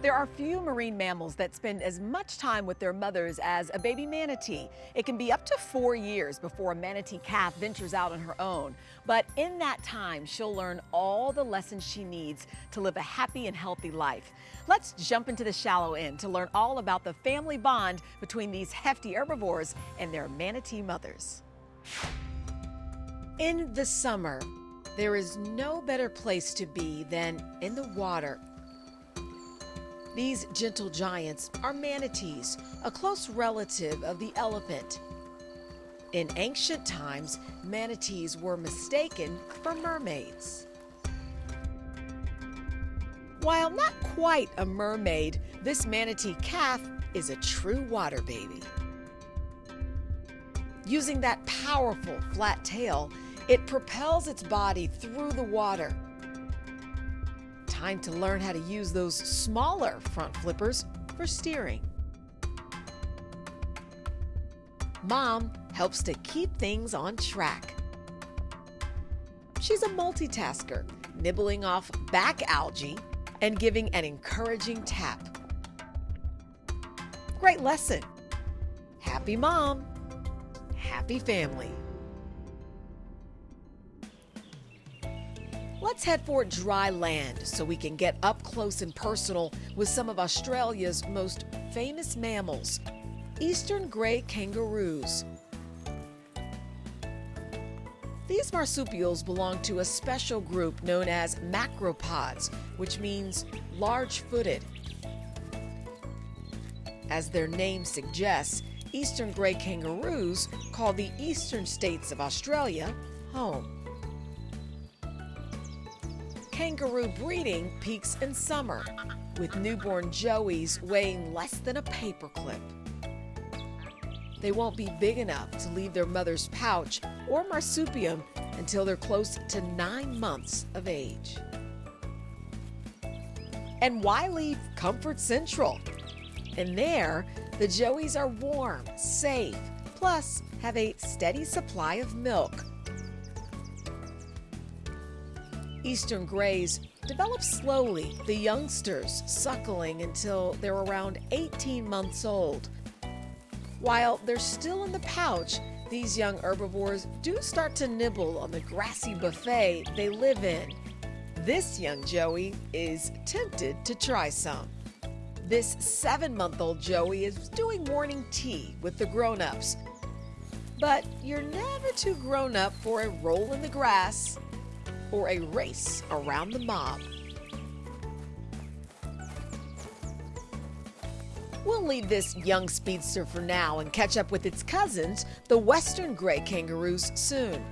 There are few marine mammals that spend as much time with their mothers as a baby manatee. It can be up to four years before a manatee calf ventures out on her own. But in that time, she'll learn all the lessons she needs to live a happy and healthy life. Let's jump into the shallow end to learn all about the family bond between these hefty herbivores and their manatee mothers. In the summer, there is no better place to be than in the water these gentle giants are manatees, a close relative of the elephant. In ancient times, manatees were mistaken for mermaids. While not quite a mermaid, this manatee calf is a true water baby. Using that powerful flat tail, it propels its body through the water Time to learn how to use those smaller front flippers for steering. Mom helps to keep things on track. She's a multitasker, nibbling off back algae and giving an encouraging tap. Great lesson. Happy mom, happy family. Let's head for dry land so we can get up close and personal with some of Australia's most famous mammals, eastern grey kangaroos. These marsupials belong to a special group known as macropods, which means large-footed. As their name suggests, eastern grey kangaroos call the eastern states of Australia home. Kangaroo breeding peaks in summer, with newborn joeys weighing less than a paperclip. They won't be big enough to leave their mother's pouch or marsupium until they're close to nine months of age. And why leave Comfort Central? In there, the joeys are warm, safe, plus have a steady supply of milk Eastern Greys develop slowly, the youngsters suckling until they're around 18 months old. While they're still in the pouch, these young herbivores do start to nibble on the grassy buffet they live in. This young Joey is tempted to try some. This seven month old Joey is doing morning tea with the grown ups. But you're never too grown up for a roll in the grass or a race around the mob. We'll leave this young speedster for now and catch up with its cousins, the western gray kangaroos, soon.